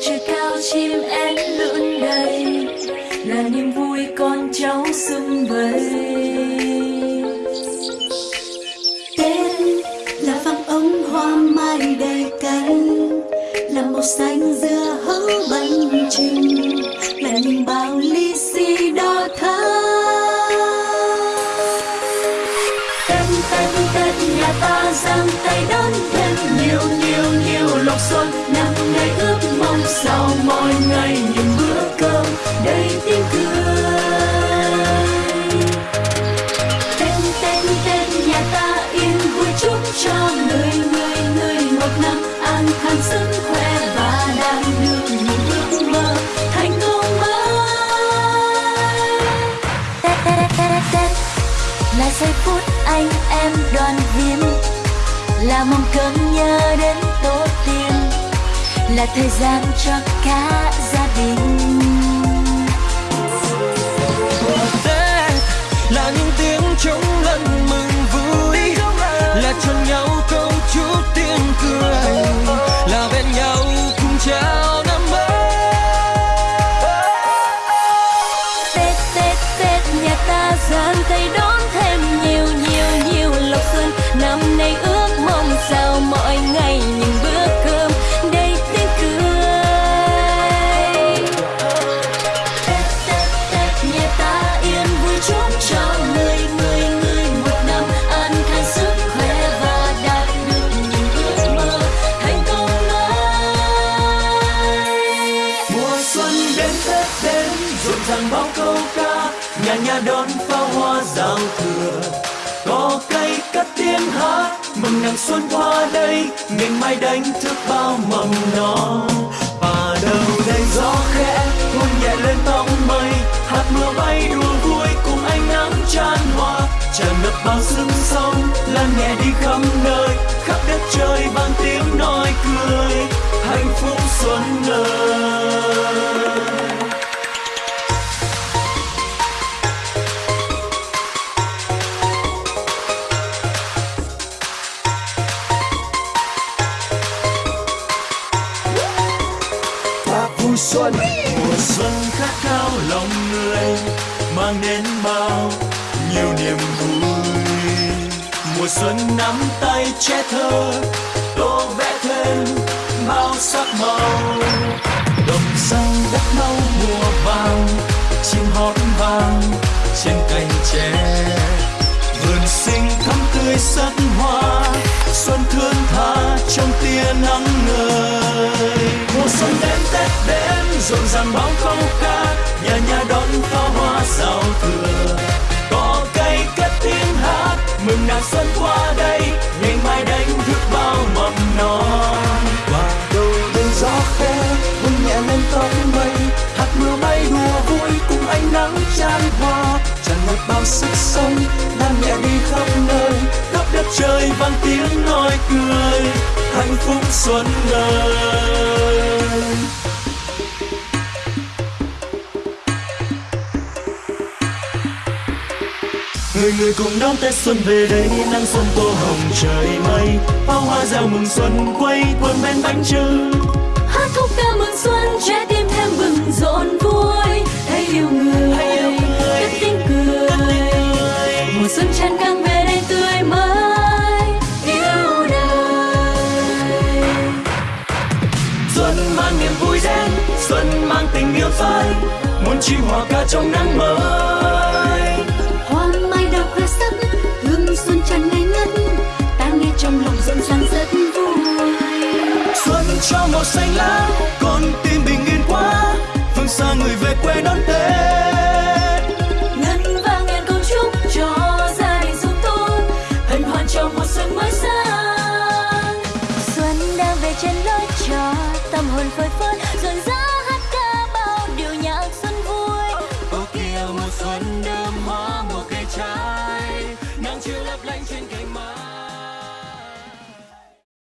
trời cao chim én lượn đầy. Là niềm vui con cháu sum vầy. Tết là vang ống hoa mai đầy cánh là màu xanh dưa hấu bánh trưng là nhìn bao ly xì đo thơ tân tân tân nhà ta răng nhiều xuân, năm nay ước mong sau mỗi ngày những bữa cơm đầy tiếng cười. Tên tên tên nhà ta yên vui chúc cho người người người một năm an khang, sức khỏe và đạt được những ước mơ thành công mới. Tết Tết Tết Tết là giây phút anh em đoàn viên, là mong cơm nhớ đến tổ tiên là thời gian cho cả gia đình. Tết là những tiếng trống ngân ca nhà đón pháo hoa giao thừa có cây cất tiếng hát, mừng nàng xuân qua đây ngày mai đánh thức bao mầm non và đầu đây gió khẽ, hôn nhẹ lên tóc mây hạt mưa bay đùa vui cùng ánh nắng tràn hoa. tràn ngập bao sương sông lan nhẹ đi khắp xuân. Mùa xuân khát khao lòng người mang đến bao nhiều niềm vui. Mùa xuân nắm tay che thơ, tô vẽ thêm bao sắc màu. Đồng xanh đất nâu mùa vàng, chim hót vang trên cành tre. Vườn xinh thắm tươi sắc hoa, xuân thương tha trong tia nắng ngời. Mùa xuân đến tết đến rộn ràng bao câu ca nhà nhà đón pháo hoa giao thừa. Có cây cất tiếng hát, mừng nàng xuân qua đây, ngày mai đánh thức bao mầm non. Và đầu đây gió khẽ hôn nhẹ lên tóc mây hạt mưa bay đùa vui cùng ánh nắng chan hoa tràn ngập bao sức sống lan nhẹ đi khắp nơi, khắp đất trời vang tiếng nói cười, hạnh phúc xuân ơi người người cùng đón tết xuân về đây nắng xuân tô hồng trời mây. Pháo hoa reo mừng xuân quay quần bên bánh trưng. Hát khúc ca mừng xuân trái tim thêm bừng rộn vui. Hãy yêu người Hãy yêu người. cất tiếng cười. mùa xuân tràn càng về đây tươi mới yêu đời. Xuân mang niềm vui đến xuân mang tình yêu tới muốn chim hòa ca trong nắng mới lòng rất vui. Xuân cho màu xanh lá, con tim bình yên quá. Phương xa người về quê đón tết.